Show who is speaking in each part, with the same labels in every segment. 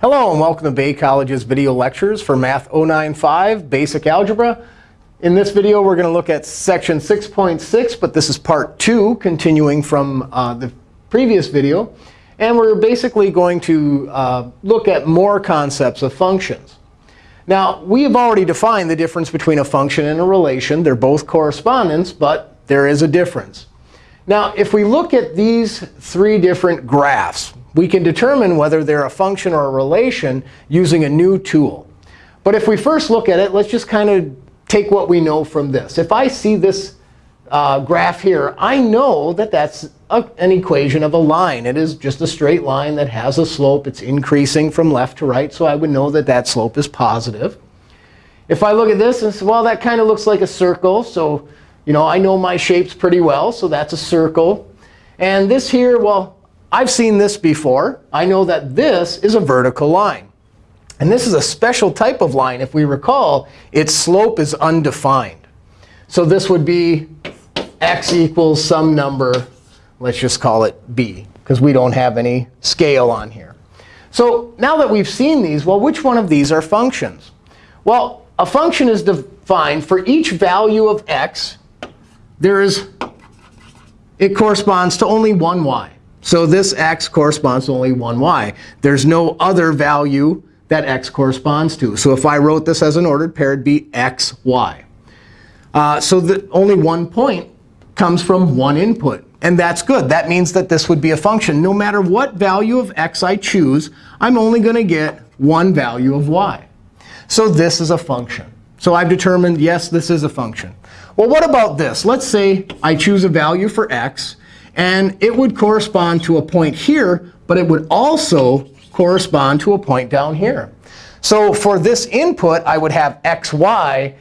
Speaker 1: Hello, and welcome to Bay College's video lectures for Math 095 Basic Algebra. In this video, we're going to look at section 6.6, but this is part 2, continuing from uh, the previous video. And we're basically going to uh, look at more concepts of functions. Now, we have already defined the difference between a function and a relation. They're both correspondence, but there is a difference. Now, if we look at these three different graphs, we can determine whether they're a function or a relation using a new tool. But if we first look at it, let's just kind of take what we know from this. If I see this uh, graph here, I know that that's a, an equation of a line. It is just a straight line that has a slope. It's increasing from left to right. So I would know that that slope is positive. If I look at this and say, well, that kind of looks like a circle. So you know, I know my shapes pretty well. So that's a circle. And this here, well, I've seen this before. I know that this is a vertical line. And this is a special type of line. If we recall, its slope is undefined. So this would be x equals some number. Let's just call it b, because we don't have any scale on here. So now that we've seen these, well, which one of these are functions? Well, a function is defined for each value of x. There is, it corresponds to only one y. So this x corresponds to only one y. There's no other value that x corresponds to. So if I wrote this as an ordered pair, it'd be x, y. Uh, so the, only one point comes from one input. And that's good. That means that this would be a function. No matter what value of x I choose, I'm only going to get one value of y. So this is a function. So I've determined, yes, this is a function. Well, what about this? Let's say I choose a value for x. And it would correspond to a point here, but it would also correspond to a point down here. So for this input, I would have x, y,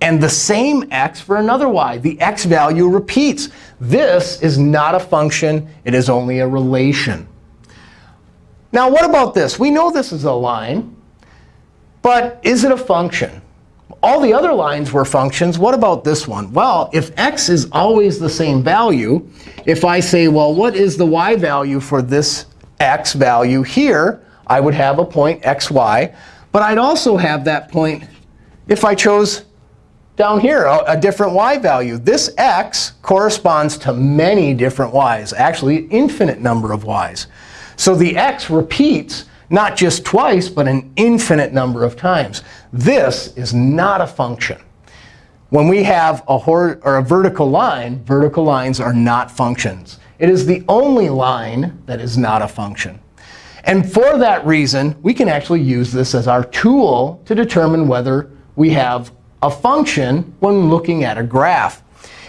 Speaker 1: and the same x for another y. The x value repeats. This is not a function. It is only a relation. Now, what about this? We know this is a line. But is it a function? All the other lines were functions. What about this one? Well, if x is always the same value, if I say, well, what is the y value for this x value here, I would have a point xy. But I'd also have that point if I chose down here a, a different y value. This x corresponds to many different y's, actually an infinite number of y's. So the x repeats not just twice, but an infinite number of times. This is not a function. When we have a, or a vertical line, vertical lines are not functions. It is the only line that is not a function. And for that reason, we can actually use this as our tool to determine whether we have a function when looking at a graph.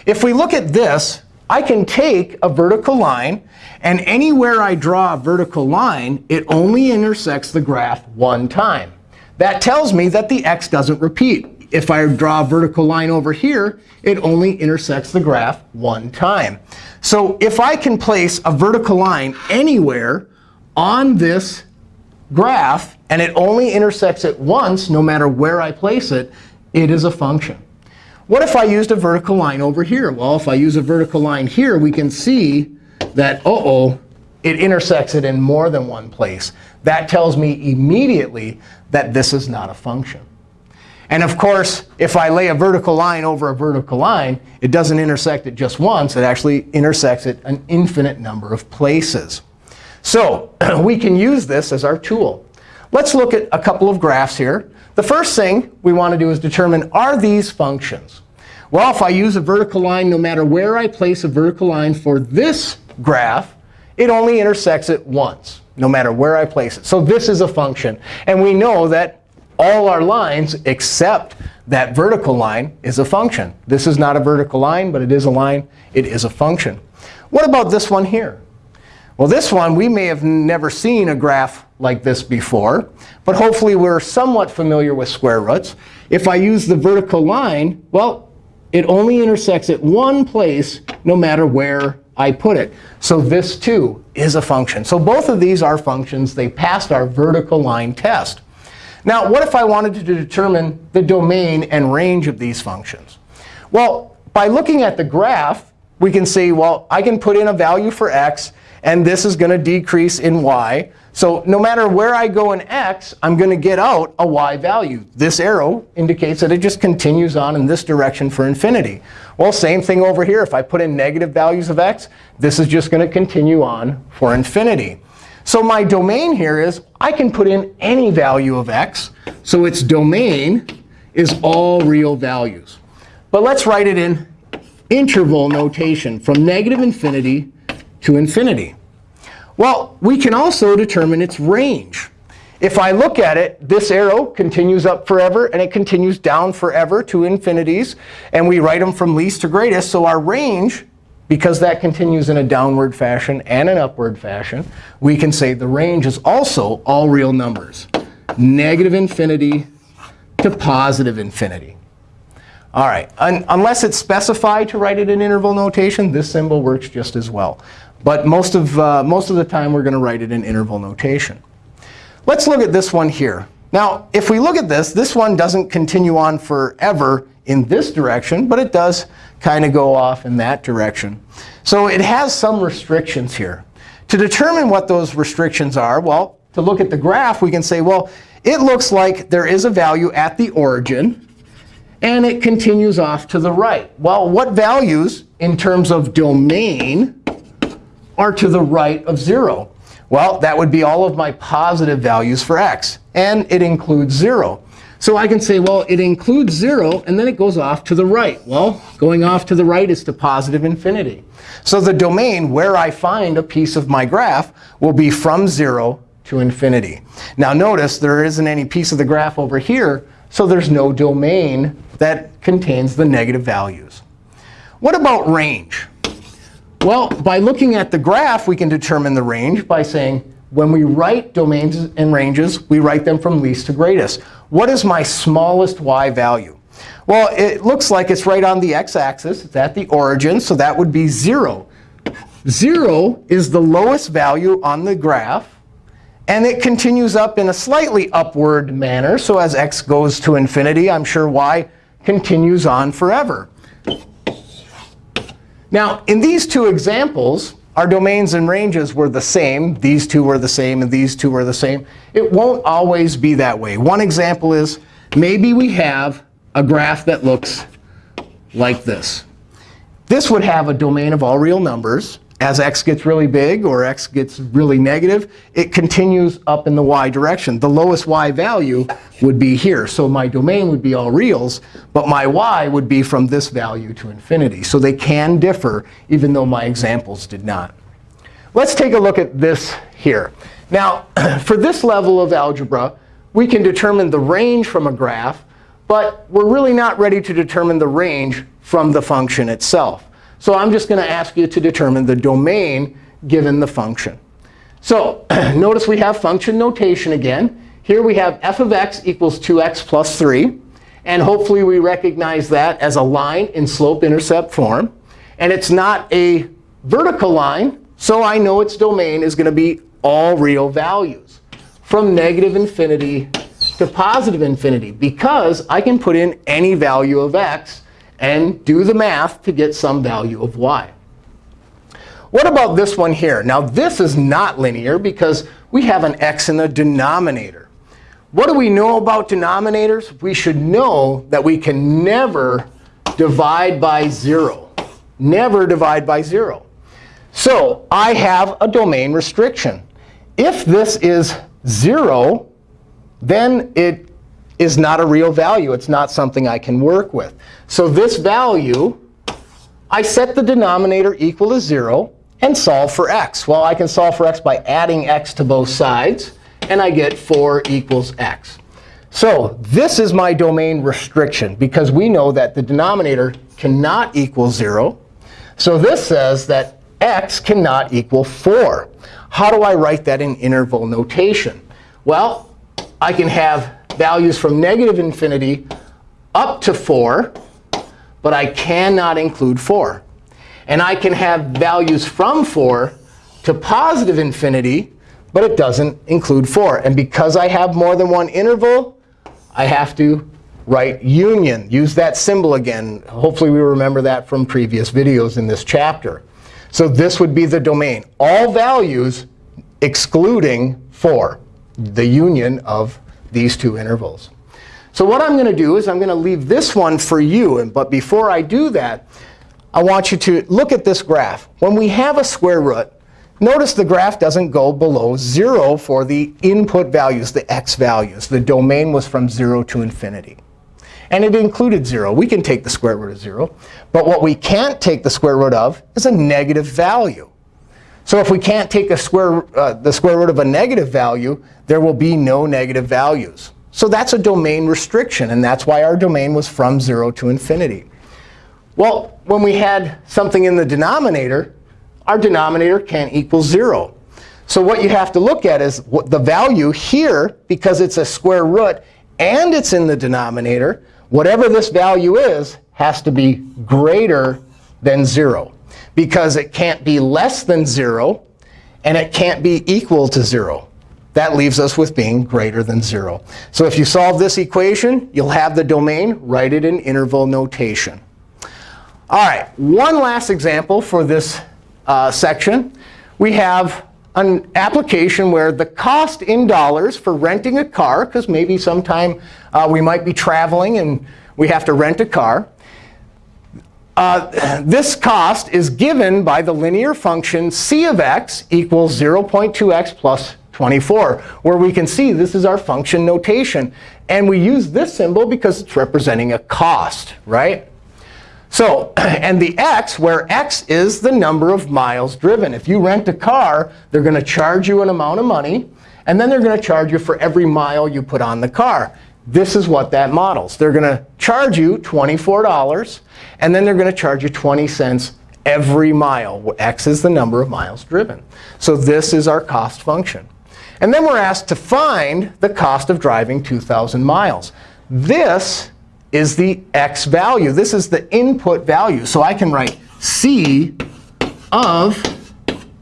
Speaker 1: If we look at this, I can take a vertical line, and anywhere I draw a vertical line, it only intersects the graph one time. That tells me that the x doesn't repeat. If I draw a vertical line over here, it only intersects the graph one time. So if I can place a vertical line anywhere on this graph, and it only intersects it once, no matter where I place it, it is a function. What if I used a vertical line over here? Well, if I use a vertical line here, we can see that, uh-oh, it intersects it in more than one place. That tells me immediately that this is not a function. And of course, if I lay a vertical line over a vertical line, it doesn't intersect it just once. It actually intersects it an infinite number of places. So we can use this as our tool. Let's look at a couple of graphs here. The first thing we want to do is determine, are these functions? Well, if I use a vertical line, no matter where I place a vertical line for this graph, it only intersects it once, no matter where I place it. So this is a function. And we know that all our lines except that vertical line is a function. This is not a vertical line, but it is a line. It is a function. What about this one here? Well, this one, we may have never seen a graph like this before. But hopefully, we're somewhat familiar with square roots. If I use the vertical line, well, it only intersects at one place no matter where I put it. So this, too, is a function. So both of these are functions. They passed our vertical line test. Now, what if I wanted to determine the domain and range of these functions? Well, by looking at the graph, we can see, well, I can put in a value for x. And this is going to decrease in y. So no matter where I go in x, I'm going to get out a y value. This arrow indicates that it just continues on in this direction for infinity. Well, same thing over here. If I put in negative values of x, this is just going to continue on for infinity. So my domain here is I can put in any value of x. So its domain is all real values. But let's write it in interval notation from negative infinity to infinity. Well, we can also determine its range. If I look at it, this arrow continues up forever, and it continues down forever to infinities. And we write them from least to greatest. So our range, because that continues in a downward fashion and an upward fashion, we can say the range is also all real numbers, negative infinity to positive infinity. All right, Un unless it's specified to write it in interval notation, this symbol works just as well. But most of, uh, most of the time, we're going to write it in interval notation. Let's look at this one here. Now, if we look at this, this one doesn't continue on forever in this direction, but it does kind of go off in that direction. So it has some restrictions here. To determine what those restrictions are, well, to look at the graph, we can say, well, it looks like there is a value at the origin, and it continues off to the right. Well, what values in terms of domain are to the right of 0? Well, that would be all of my positive values for x. And it includes 0. So I can say, well, it includes 0, and then it goes off to the right. Well, going off to the right is to positive infinity. So the domain where I find a piece of my graph will be from 0 to infinity. Now notice there isn't any piece of the graph over here, so there's no domain that contains the negative values. What about range? Well, by looking at the graph, we can determine the range by saying, when we write domains and ranges, we write them from least to greatest. What is my smallest y value? Well, it looks like it's right on the x-axis. It's at the origin, so that would be 0. 0 is the lowest value on the graph. And it continues up in a slightly upward manner. So as x goes to infinity, I'm sure y continues on forever. Now, in these two examples, our domains and ranges were the same. These two were the same, and these two were the same. It won't always be that way. One example is maybe we have a graph that looks like this. This would have a domain of all real numbers as x gets really big or x gets really negative, it continues up in the y direction. The lowest y value would be here. So my domain would be all reals, but my y would be from this value to infinity. So they can differ, even though my examples did not. Let's take a look at this here. Now, for this level of algebra, we can determine the range from a graph, but we're really not ready to determine the range from the function itself. So I'm just going to ask you to determine the domain given the function. So notice we have function notation again. Here we have f of x equals 2x plus 3. And hopefully we recognize that as a line in slope-intercept form. And it's not a vertical line, so I know its domain is going to be all real values from negative infinity to positive infinity, because I can put in any value of x and do the math to get some value of y. What about this one here? Now, this is not linear because we have an x in the denominator. What do we know about denominators? We should know that we can never divide by 0. Never divide by 0. So I have a domain restriction. If this is 0, then it is not a real value. It's not something I can work with. So this value, I set the denominator equal to 0 and solve for x. Well, I can solve for x by adding x to both sides. And I get 4 equals x. So this is my domain restriction, because we know that the denominator cannot equal 0. So this says that x cannot equal 4. How do I write that in interval notation? Well, I can have values from negative infinity up to 4, but I cannot include 4. And I can have values from 4 to positive infinity, but it doesn't include 4. And because I have more than one interval, I have to write union. Use that symbol again. Hopefully, we remember that from previous videos in this chapter. So this would be the domain. All values excluding 4, the union of these two intervals. So what I'm going to do is I'm going to leave this one for you. And- But before I do that, I want you to look at this graph. When we have a square root, notice the graph doesn't go below 0 for the input values, the x values. The domain was from 0 to infinity. And it included 0. We can take the square root of 0. But what we can't take the square root of is a negative value. So if we can't take a square, uh, the square root of a negative value, there will be no negative values. So that's a domain restriction. And that's why our domain was from 0 to infinity. Well, when we had something in the denominator, our denominator can't equal 0. So what you have to look at is what the value here, because it's a square root and it's in the denominator, whatever this value is has to be greater than 0. Because it can't be less than 0, and it can't be equal to 0. That leaves us with being greater than 0. So if you solve this equation, you'll have the domain. Write it in interval notation. All right, one last example for this uh, section. We have an application where the cost in dollars for renting a car, because maybe sometime uh, we might be traveling and we have to rent a car. Uh, this cost is given by the linear function c of x equals 0.2x plus 24, where we can see this is our function notation. And we use this symbol because it's representing a cost, right? So, and the x, where x is the number of miles driven. If you rent a car, they're going to charge you an amount of money. And then they're going to charge you for every mile you put on the car. This is what that models. They're going to charge you $24. And then they're going to charge you 20 cents every mile. X is the number of miles driven. So this is our cost function. And then we're asked to find the cost of driving 2,000 miles. This is the x value. This is the input value. So I can write c of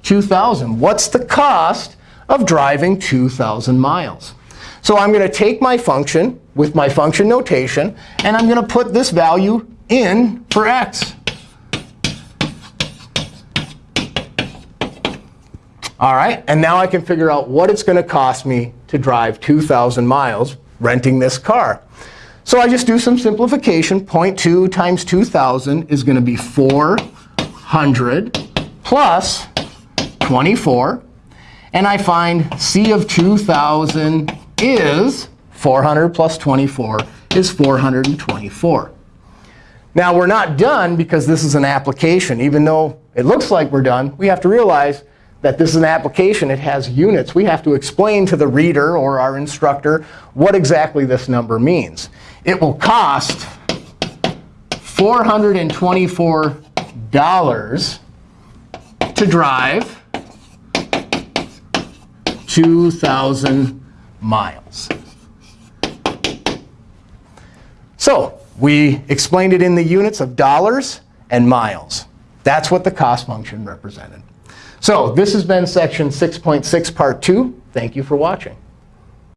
Speaker 1: 2,000. What's the cost of driving 2,000 miles? So I'm going to take my function with my function notation, and I'm going to put this value in for x. All right, and now I can figure out what it's going to cost me to drive 2,000 miles renting this car. So I just do some simplification. 0.2 times 2,000 is going to be 400 plus 24. And I find c of 2,000 is 400 plus 24 is 424. Now, we're not done because this is an application. Even though it looks like we're done, we have to realize that this is an application. It has units. We have to explain to the reader or our instructor what exactly this number means. It will cost $424 to drive 2,000 miles. So we explained it in the units of dollars and miles. That's what the cost function represented. So this has been section 6.6, part 2. Thank you for watching.